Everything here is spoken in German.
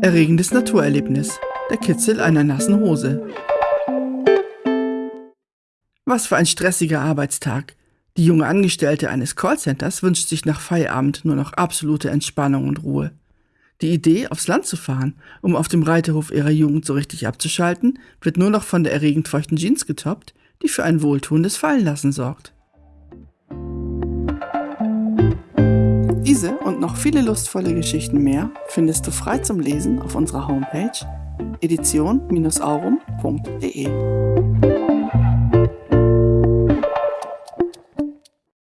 Erregendes Naturerlebnis. Der Kitzel einer nassen Hose. Was für ein stressiger Arbeitstag. Die junge Angestellte eines Callcenters wünscht sich nach Feierabend nur noch absolute Entspannung und Ruhe. Die Idee, aufs Land zu fahren, um auf dem Reiterhof ihrer Jugend so richtig abzuschalten, wird nur noch von der erregend feuchten Jeans getoppt, die für ein wohltuendes Fallenlassen sorgt. Diese und noch viele lustvolle Geschichten mehr findest du frei zum Lesen auf unserer Homepage edition-aurum.de.